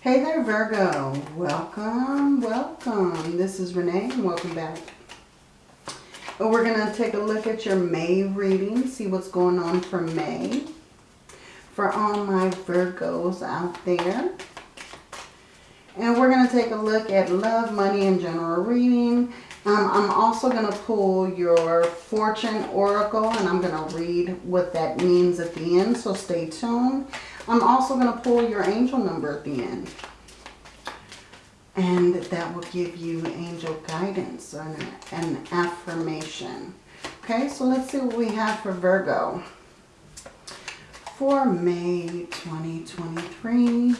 Hey there, Virgo. Welcome, welcome. This is Renee and welcome back. We're going to take a look at your May reading, see what's going on for May. For all my Virgos out there. And we're going to take a look at love, money, and general reading. Um, I'm also going to pull your fortune oracle and I'm going to read what that means at the end. So stay tuned. I'm also going to pull your angel number at the end. And that will give you angel guidance and an affirmation. Okay, so let's see what we have for Virgo. For May 2023,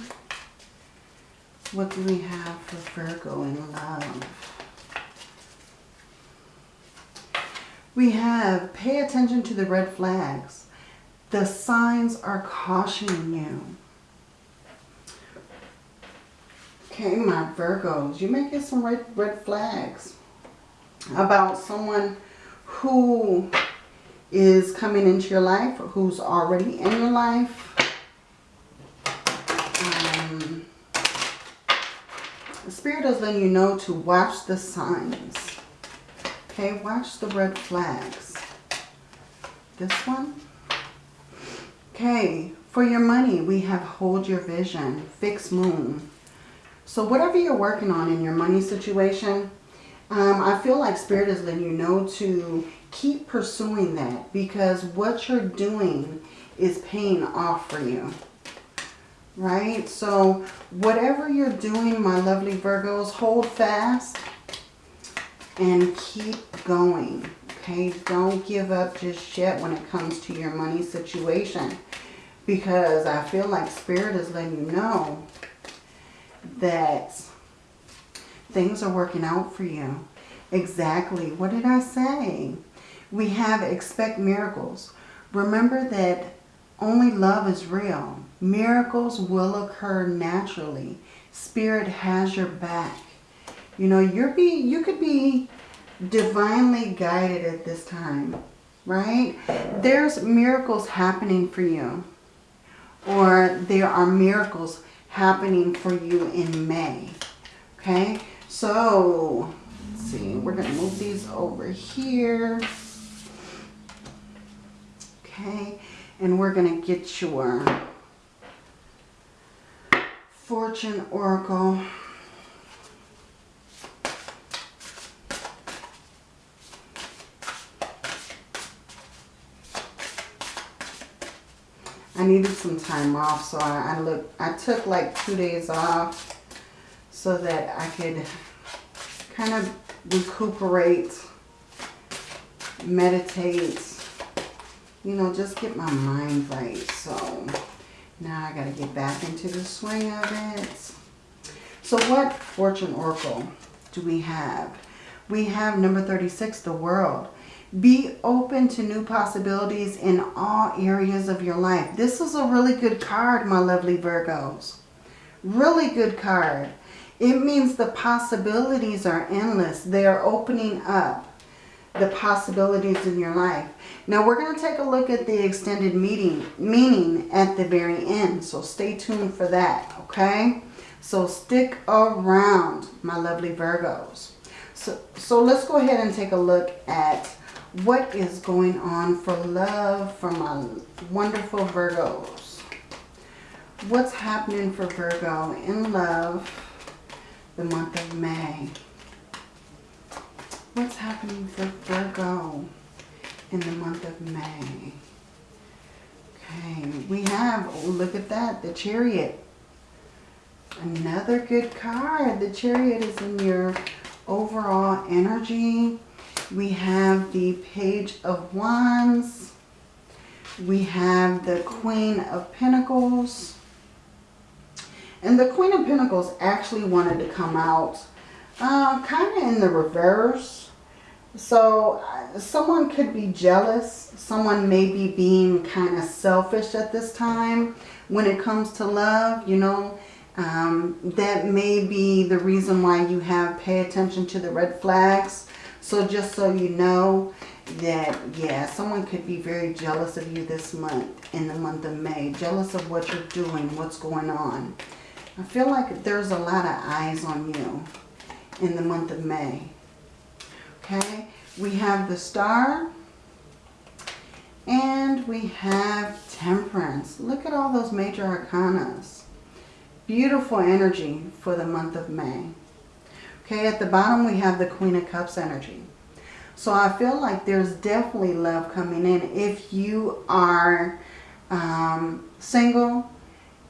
what do we have for Virgo in love? We have pay attention to the red flags. The signs are cautioning you. Okay, my Virgos, you may get some red, red flags about someone who is coming into your life who's already in your life. Um, the Spirit is letting you know to watch the signs. Okay, watch the red flags. This one. Okay, for your money, we have hold your vision, fixed moon. So whatever you're working on in your money situation, um, I feel like Spirit is letting you know to keep pursuing that because what you're doing is paying off for you. Right? So whatever you're doing, my lovely Virgos, hold fast and keep going. Okay? Don't give up just yet when it comes to your money situation because I feel like Spirit is letting you know that things are working out for you. Exactly. What did I say? We have expect miracles. Remember that only love is real. Miracles will occur naturally. Spirit has your back. You know, you're be, you could be divinely guided at this time, right? There's miracles happening for you or there are miracles happening for you in May. Okay, so let's see, we're going to move these over here. Okay, and we're going to get your fortune oracle. Needed some time off, so I, I look. I took like two days off so that I could kind of recuperate, meditate, you know, just get my mind right. So now I got to get back into the swing of it. So what fortune oracle do we have? We have number 36, the world. Be open to new possibilities in all areas of your life. This is a really good card, my lovely Virgos. Really good card. It means the possibilities are endless. They are opening up the possibilities in your life. Now we're going to take a look at the extended meeting meaning at the very end. So stay tuned for that, okay? So stick around, my lovely Virgos. So, so let's go ahead and take a look at what is going on for love for my wonderful Virgos. What's happening for Virgo in love the month of May? What's happening for Virgo in the month of May? Okay, we have, oh, look at that, the Chariot. Another good card. The Chariot is in your overall energy we have the Page of Wands. We have the Queen of Pentacles. And the Queen of Pentacles actually wanted to come out uh, kind of in the reverse. So uh, someone could be jealous. Someone may be being kind of selfish at this time when it comes to love, you know. Um, that may be the reason why you have pay attention to the red flags so just so you know that, yeah, someone could be very jealous of you this month, in the month of May. Jealous of what you're doing, what's going on. I feel like there's a lot of eyes on you in the month of May. Okay, we have the star and we have temperance. Look at all those major arcanas. Beautiful energy for the month of May. Okay, at the bottom we have the Queen of Cups energy. So I feel like there's definitely love coming in. If you are um, single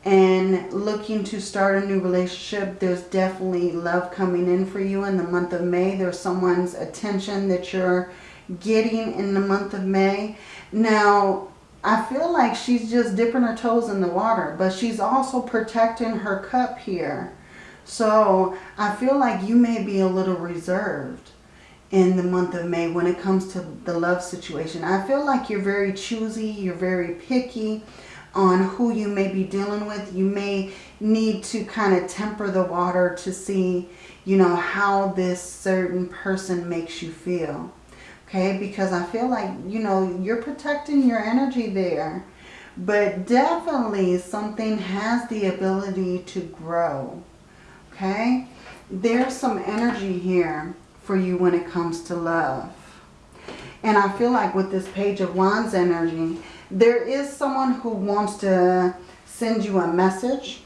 and looking to start a new relationship, there's definitely love coming in for you in the month of May. There's someone's attention that you're getting in the month of May. Now, I feel like she's just dipping her toes in the water, but she's also protecting her cup here. So I feel like you may be a little reserved in the month of May when it comes to the love situation. I feel like you're very choosy, you're very picky on who you may be dealing with. You may need to kind of temper the water to see, you know, how this certain person makes you feel. Okay, because I feel like, you know, you're protecting your energy there. But definitely something has the ability to grow. Okay, there's some energy here for you when it comes to love. And I feel like with this Page of Wands energy, there is someone who wants to send you a message.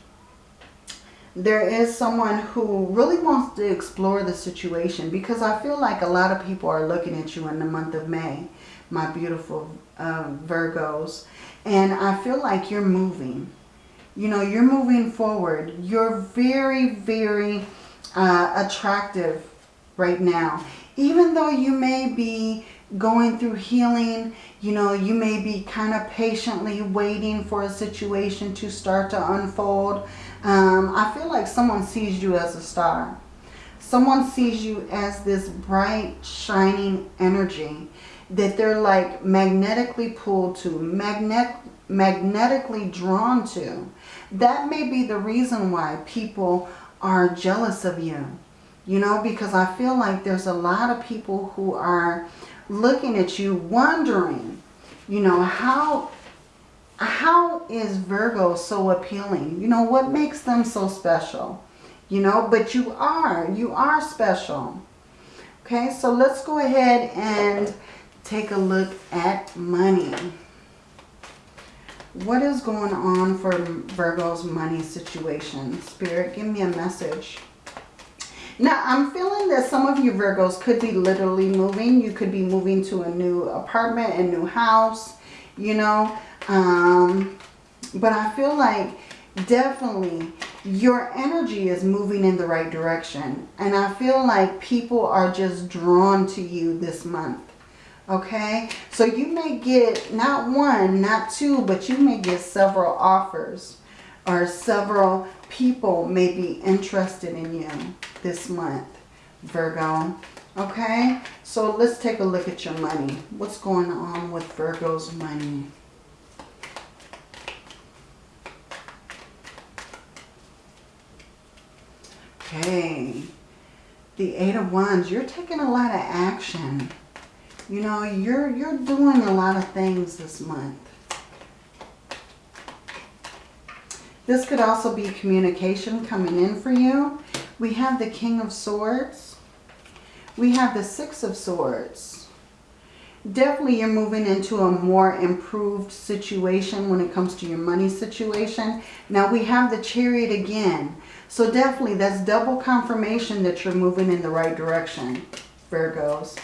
There is someone who really wants to explore the situation because I feel like a lot of people are looking at you in the month of May, my beautiful uh, Virgos. And I feel like you're moving. You know, you're moving forward. You're very, very uh, attractive right now. Even though you may be going through healing, you know, you may be kind of patiently waiting for a situation to start to unfold. Um, I feel like someone sees you as a star. Someone sees you as this bright, shining energy that they're like magnetically pulled to, magnet, magnetically drawn to. That may be the reason why people are jealous of you. You know, because I feel like there's a lot of people who are looking at you wondering, you know, how how is Virgo so appealing? You know, what makes them so special? You know, but you are. You are special. Okay, so let's go ahead and take a look at money. What is going on for Virgo's money situation? Spirit, give me a message. Now, I'm feeling that some of you Virgos could be literally moving. You could be moving to a new apartment, a new house, you know. Um, but I feel like definitely your energy is moving in the right direction. And I feel like people are just drawn to you this month. Okay, so you may get not one, not two, but you may get several offers or several people may be interested in you this month, Virgo. Okay, so let's take a look at your money. What's going on with Virgo's money? Okay, the Eight of Wands, you're taking a lot of action. You know, you're, you're doing a lot of things this month. This could also be communication coming in for you. We have the King of Swords. We have the Six of Swords. Definitely you're moving into a more improved situation when it comes to your money situation. Now we have the Chariot again. So definitely that's double confirmation that you're moving in the right direction, Virgos.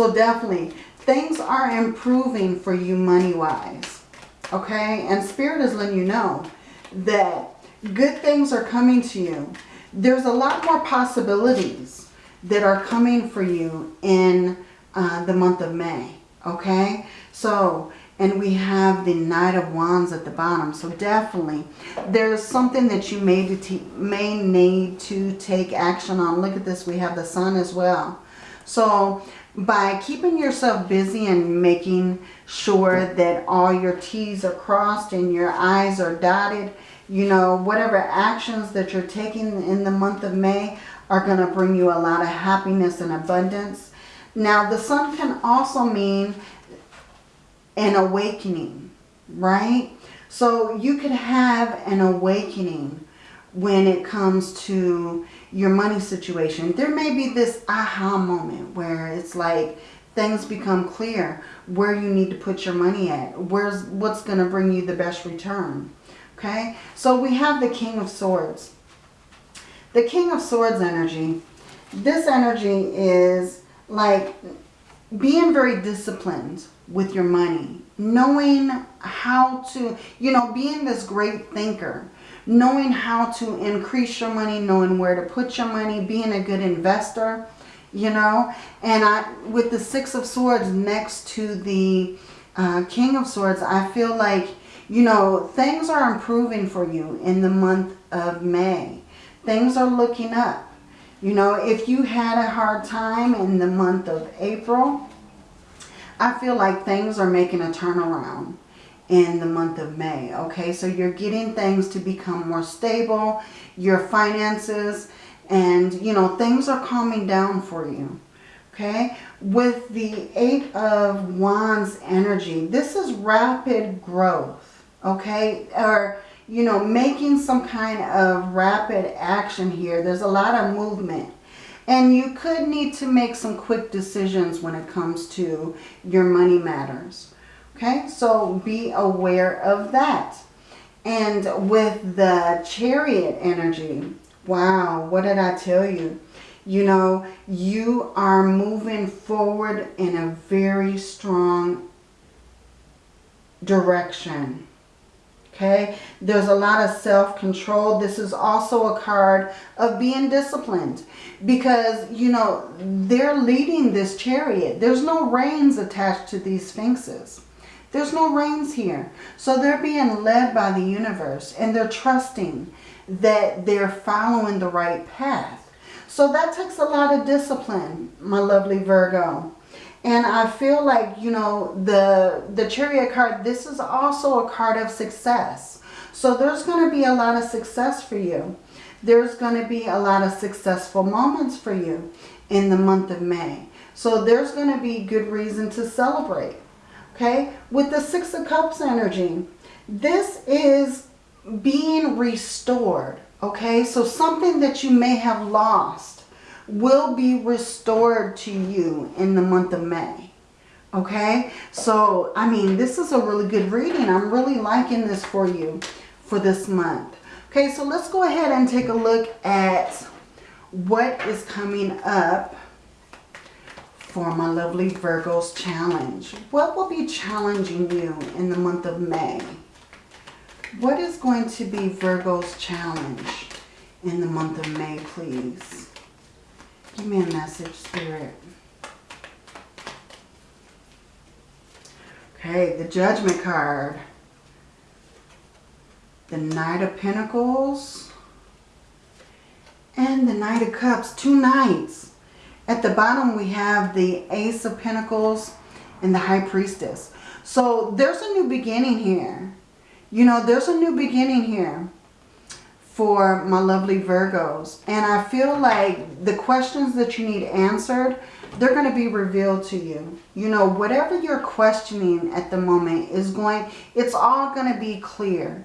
So definitely things are improving for you money-wise. Okay, and Spirit is letting you know that good things are coming to you. There's a lot more possibilities that are coming for you in uh, the month of May. Okay, so and we have the Knight of Wands at the bottom. So definitely there's something that you may, may need to take action on. Look at this. We have the Sun as well. So by keeping yourself busy and making sure that all your T's are crossed and your I's are dotted, you know, whatever actions that you're taking in the month of May are going to bring you a lot of happiness and abundance. Now, the sun can also mean an awakening, right? So you could have an awakening when it comes to your money situation. There may be this aha moment where it's like things become clear where you need to put your money at. Where's what's going to bring you the best return. Okay? So we have the King of Swords. The King of Swords energy. This energy is like being very disciplined with your money. Knowing how to, you know, being this great thinker knowing how to increase your money, knowing where to put your money, being a good investor, you know. And I, with the Six of Swords next to the uh, King of Swords, I feel like, you know, things are improving for you in the month of May. Things are looking up. You know, if you had a hard time in the month of April, I feel like things are making a turnaround in the month of May. Okay, so you're getting things to become more stable, your finances, and you know, things are calming down for you. Okay, with the Eight of Wands energy, this is rapid growth. Okay, or you know, making some kind of rapid action here. There's a lot of movement. And you could need to make some quick decisions when it comes to your money matters. Okay, so be aware of that. And with the chariot energy, wow, what did I tell you? You know, you are moving forward in a very strong direction. Okay, there's a lot of self-control. This is also a card of being disciplined because, you know, they're leading this chariot. There's no reins attached to these sphinxes. There's no reins here. So they're being led by the universe and they're trusting that they're following the right path. So that takes a lot of discipline, my lovely Virgo. And I feel like, you know, the, the chariot card, this is also a card of success. So there's going to be a lot of success for you. There's going to be a lot of successful moments for you in the month of May. So there's going to be good reason to celebrate okay? With the Six of Cups energy, this is being restored, okay? So something that you may have lost will be restored to you in the month of May, okay? So, I mean, this is a really good reading. I'm really liking this for you for this month. Okay, so let's go ahead and take a look at what is coming up for my lovely Virgos challenge. What will be challenging you in the month of May? What is going to be Virgo's challenge in the month of May, please? Give me a message, Spirit. Okay, the Judgment card. The Knight of Pentacles. And the Knight of Cups. Two Knights. At the bottom, we have the Ace of Pentacles and the High Priestess. So there's a new beginning here. You know, there's a new beginning here for my lovely Virgos. And I feel like the questions that you need answered, they're going to be revealed to you. You know, whatever you're questioning at the moment is going, it's all going to be clear,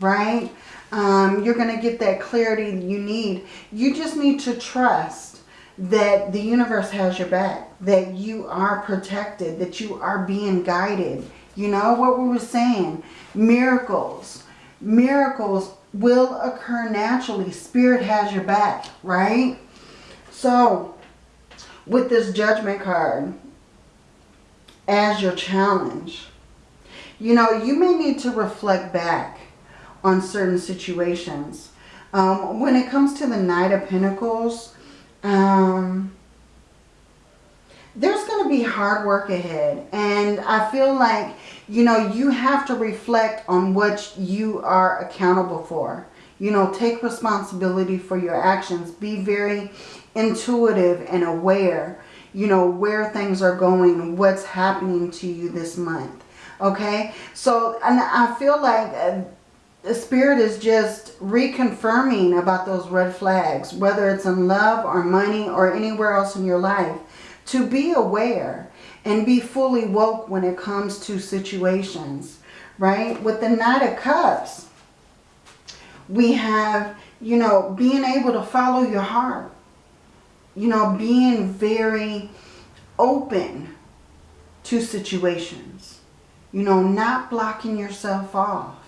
right? Um, you're going to get that clarity you need. You just need to trust that the universe has your back, that you are protected, that you are being guided. You know what we were saying? Miracles. Miracles will occur naturally. Spirit has your back, right? So, with this judgment card as your challenge, you know, you may need to reflect back on certain situations. Um, when it comes to the Knight of Pentacles, um, there's going to be hard work ahead. And I feel like, you know, you have to reflect on what you are accountable for. You know, take responsibility for your actions. Be very intuitive and aware, you know, where things are going, what's happening to you this month. Okay? So, and I feel like... The spirit is just reconfirming about those red flags, whether it's in love or money or anywhere else in your life, to be aware and be fully woke when it comes to situations, right? With the Knight of Cups, We have, you know, being able to follow your heart. You know, being very open to situations. You know, not blocking yourself off.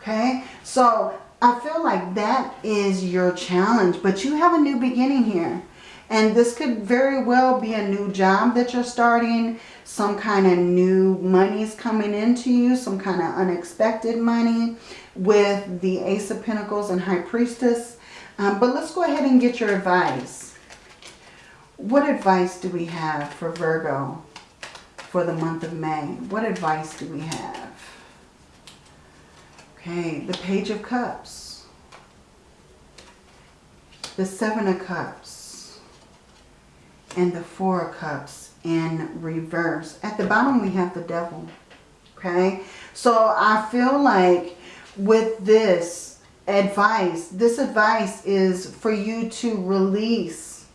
Okay? So I feel like that is your challenge. But you have a new beginning here. And this could very well be a new job that you're starting. Some kind of new money's coming into you. Some kind of unexpected money with the Ace of Pentacles and High Priestess. Um, but let's go ahead and get your advice. What advice do we have for Virgo for the month of May? What advice do we have? Okay, the Page of Cups. The Seven of Cups. And the Four of Cups in reverse. At the bottom we have the Devil. Okay, so I feel like with this advice, this advice is for you to release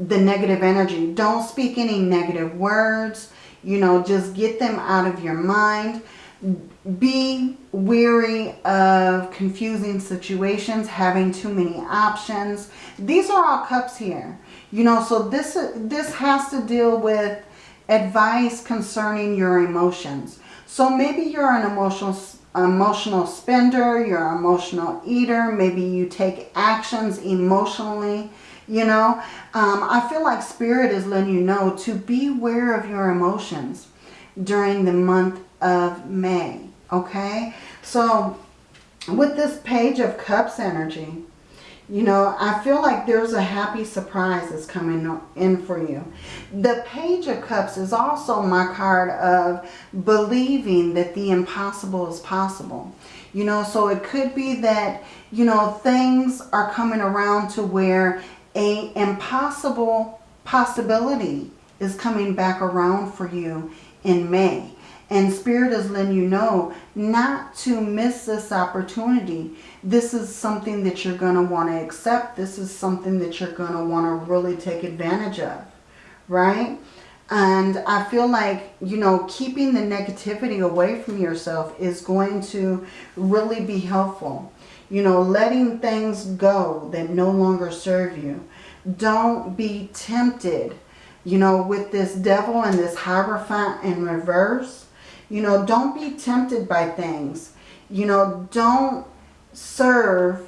the negative energy. Don't speak any negative words. You know, just get them out of your mind. Be weary of confusing situations, having too many options. These are all cups here. You know, so this, this has to deal with advice concerning your emotions. So maybe you're an emotional emotional spender, you're an emotional eater, maybe you take actions emotionally you know, um, I feel like Spirit is letting you know to beware of your emotions during the month of May. Okay? So, with this Page of Cups energy, you know, I feel like there's a happy surprise that's coming in for you. The Page of Cups is also my card of believing that the impossible is possible. You know, so it could be that, you know, things are coming around to where a impossible possibility is coming back around for you in May. And Spirit is letting you know not to miss this opportunity. This is something that you're going to want to accept. This is something that you're going to want to really take advantage of. Right? And I feel like, you know, keeping the negativity away from yourself is going to really be helpful. You know, letting things go that no longer serve you. Don't be tempted, you know, with this devil and this Hierophant in reverse. You know, don't be tempted by things. You know, don't serve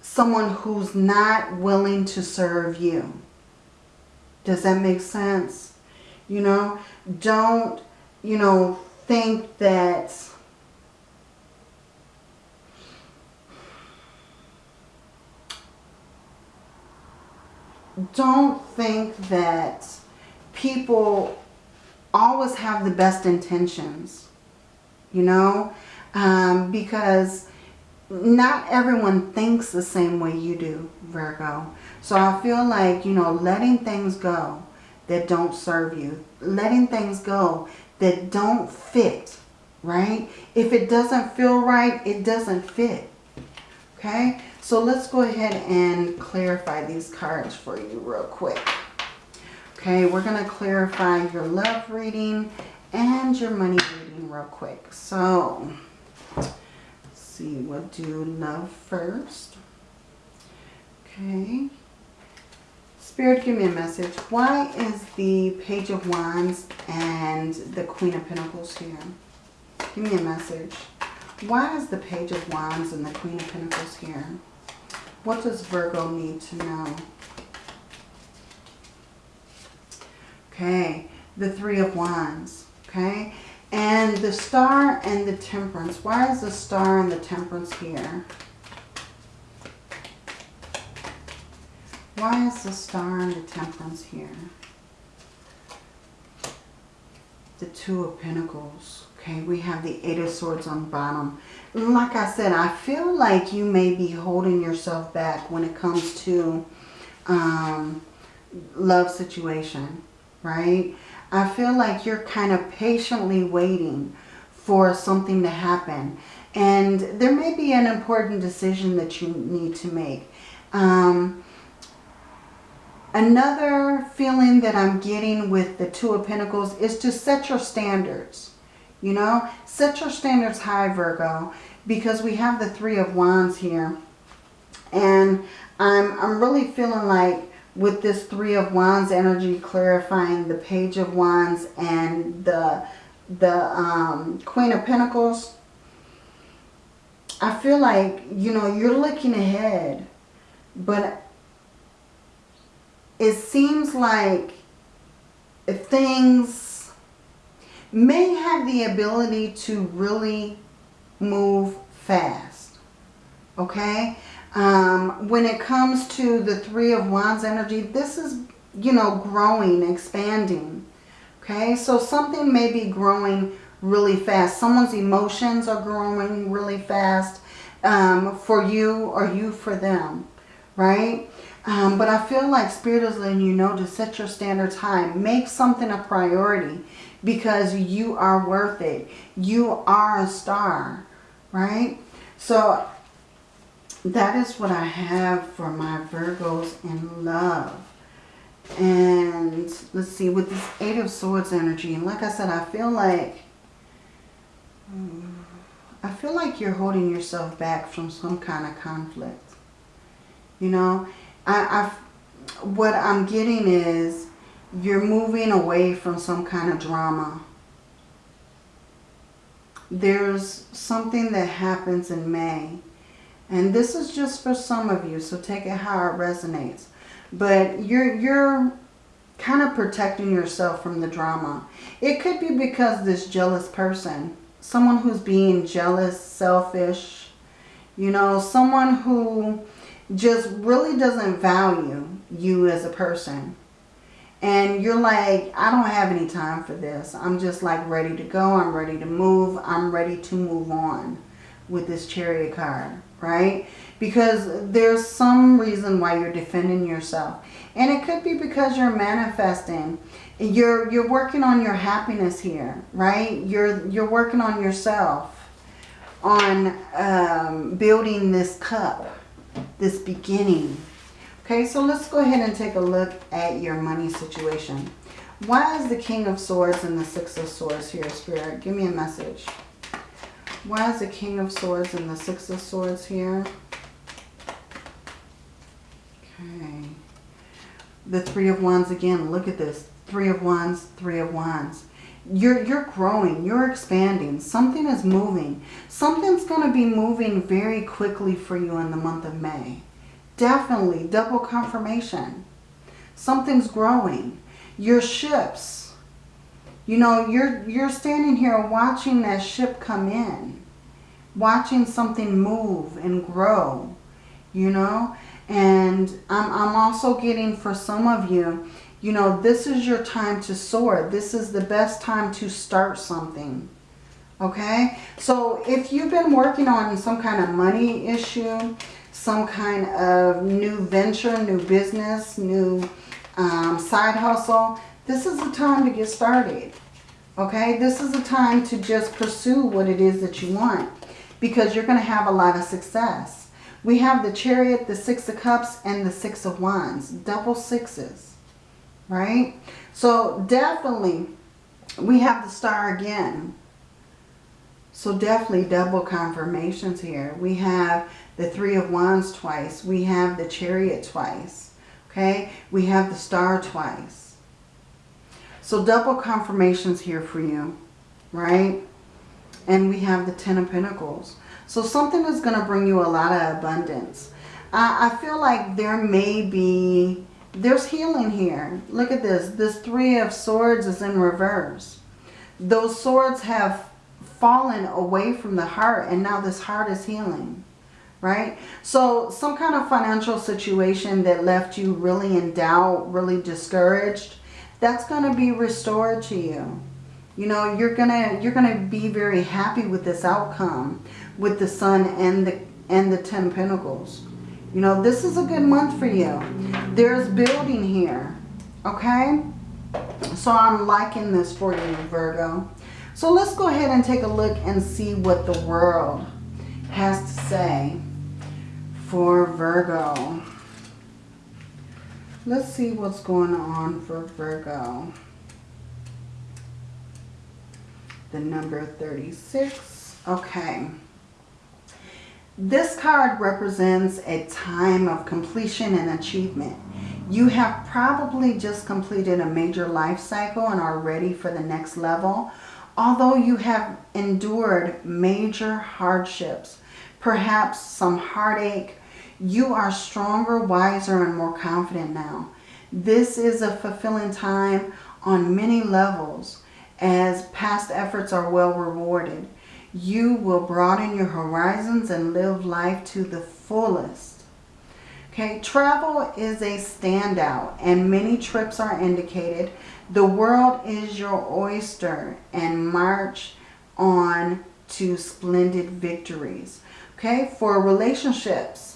someone who's not willing to serve you. Does that make sense? You know, don't, you know, think that don't think that people always have the best intentions, you know, um, because not everyone thinks the same way you do, Virgo. So I feel like, you know, letting things go that don't serve you, letting things go that don't fit, right? If it doesn't feel right, it doesn't fit, okay? So let's go ahead and clarify these cards for you real quick. Okay, we're going to clarify your love reading and your money reading real quick. So, let's see, we'll do love first. Okay. Spirit, give me a message. Why is the Page of Wands and the Queen of Pentacles here? Give me a message. Why is the Page of Wands and the Queen of Pentacles here? What does Virgo need to know? Okay, the Three of Wands, okay? And the Star and the Temperance. Why is the Star and the Temperance here? Why is the Star and the Temperance here? The Two of Pentacles. Okay, we have the Eight of Swords on the bottom like I said, I feel like you may be holding yourself back when it comes to um, love situation, right? I feel like you're kind of patiently waiting for something to happen. And there may be an important decision that you need to make. Um, another feeling that I'm getting with the Two of Pentacles is to set your standards. You know, set your standards high, Virgo. because we have the Three of Wands here. And I'm, I'm really feeling like with this Three of Wands energy clarifying the Page of Wands and the, the um, Queen of Pentacles, I feel like, you know, you're looking ahead. But it seems like things may have the ability to really move fast. Okay? Um, when it comes to the Three of Wands energy, this is, you know, growing, expanding. Okay? So something may be growing really fast. Someone's emotions are growing really fast um, for you or you for them. Right? Um, but I feel like Spirit is letting you know to set your standards high. Make something a priority because you are worth it. You are a star, right? So that is what I have for my Virgos in love. And let's see, with this Eight of Swords energy, and like I said, I feel like, I feel like you're holding yourself back from some kind of conflict. You know, I, I, what I'm getting is you're moving away from some kind of drama. There's something that happens in May. And this is just for some of you, so take it how it resonates. But you're, you're kind of protecting yourself from the drama. It could be because this jealous person, someone who's being jealous, selfish, you know, someone who just really doesn't value you as a person. And you're like, I don't have any time for this. I'm just like ready to go. I'm ready to move. I'm ready to move on with this chariot card, right? Because there's some reason why you're defending yourself. And it could be because you're manifesting. You're, you're working on your happiness here, right? You're, you're working on yourself, on um, building this cup, this beginning. Okay, so let's go ahead and take a look at your money situation. Why is the King of Swords and the Six of Swords here, Spirit? Give me a message. Why is the King of Swords and the Six of Swords here? Okay. The Three of Wands again. Look at this. Three of Wands, Three of Wands. You're, you're growing. You're expanding. Something is moving. Something's going to be moving very quickly for you in the month of May. Definitely. Double confirmation. Something's growing. Your ships. You know, you're, you're standing here watching that ship come in. Watching something move and grow. You know. And I'm, I'm also getting for some of you you know, this is your time to soar. This is the best time to start something. Okay? So if you've been working on some kind of money issue, some kind of new venture, new business, new um, side hustle, this is the time to get started. Okay? This is the time to just pursue what it is that you want because you're going to have a lot of success. We have the Chariot, the Six of Cups, and the Six of Wands. Double sixes right? So definitely we have the star again. So definitely double confirmations here. We have the Three of Wands twice. We have the Chariot twice. Okay? We have the star twice. So double confirmations here for you. Right? And we have the Ten of Pentacles. So something is going to bring you a lot of abundance. I, I feel like there may be there's healing here. Look at this. This Three of Swords is in reverse. Those swords have fallen away from the heart and now this heart is healing. Right? So some kind of financial situation that left you really in doubt, really discouraged, that's going to be restored to you. You know, you're going to you're going to be very happy with this outcome with the sun and the and the 10 pentacles. You know, this is a good month for you. There's building here. Okay? So I'm liking this for you, Virgo. So let's go ahead and take a look and see what the world has to say for Virgo. Let's see what's going on for Virgo. The number 36. Okay. This card represents a time of completion and achievement. You have probably just completed a major life cycle and are ready for the next level. Although you have endured major hardships, perhaps some heartache, you are stronger, wiser, and more confident now. This is a fulfilling time on many levels as past efforts are well rewarded. You will broaden your horizons and live life to the fullest. Okay, travel is a standout and many trips are indicated. The world is your oyster and march on to splendid victories. Okay, for relationships,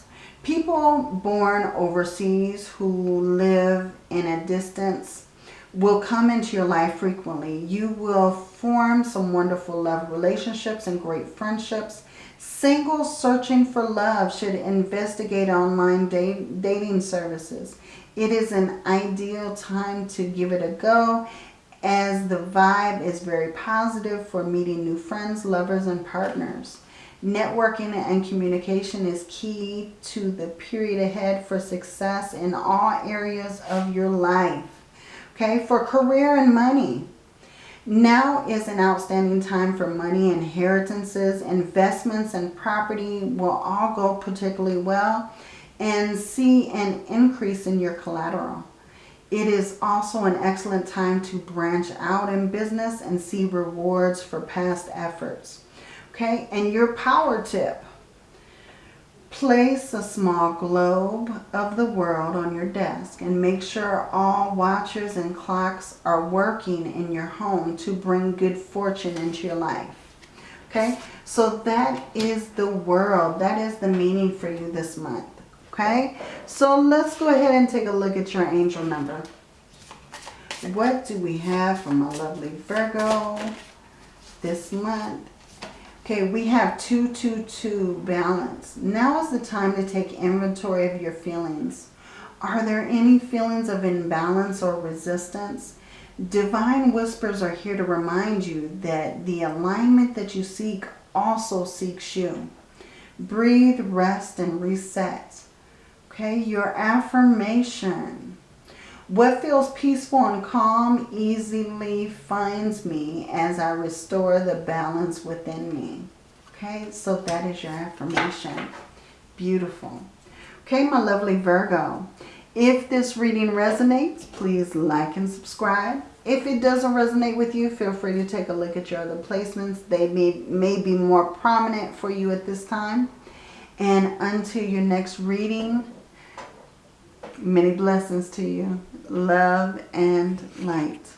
people born overseas who live in a distance will come into your life frequently. You will form some wonderful love relationships and great friendships. Singles searching for love should investigate online dating services. It is an ideal time to give it a go as the vibe is very positive for meeting new friends, lovers, and partners. Networking and communication is key to the period ahead for success in all areas of your life. Okay, for career and money. Now is an outstanding time for money, inheritances, investments, and property will all go particularly well and see an increase in your collateral. It is also an excellent time to branch out in business and see rewards for past efforts. Okay, and your power tip. Place a small globe of the world on your desk and make sure all watches and clocks are working in your home to bring good fortune into your life. Okay, so that is the world. That is the meaning for you this month. Okay, so let's go ahead and take a look at your angel number. What do we have for my lovely Virgo this month? Okay, we have 222 balance. Now is the time to take inventory of your feelings. Are there any feelings of imbalance or resistance? Divine whispers are here to remind you that the alignment that you seek also seeks you. Breathe, rest, and reset. Okay, your affirmation. What feels peaceful and calm easily finds me as I restore the balance within me. Okay, so that is your affirmation. Beautiful. Okay, my lovely Virgo. If this reading resonates, please like and subscribe. If it doesn't resonate with you, feel free to take a look at your other placements. They may, may be more prominent for you at this time. And until your next reading, Many blessings to you. Love and light.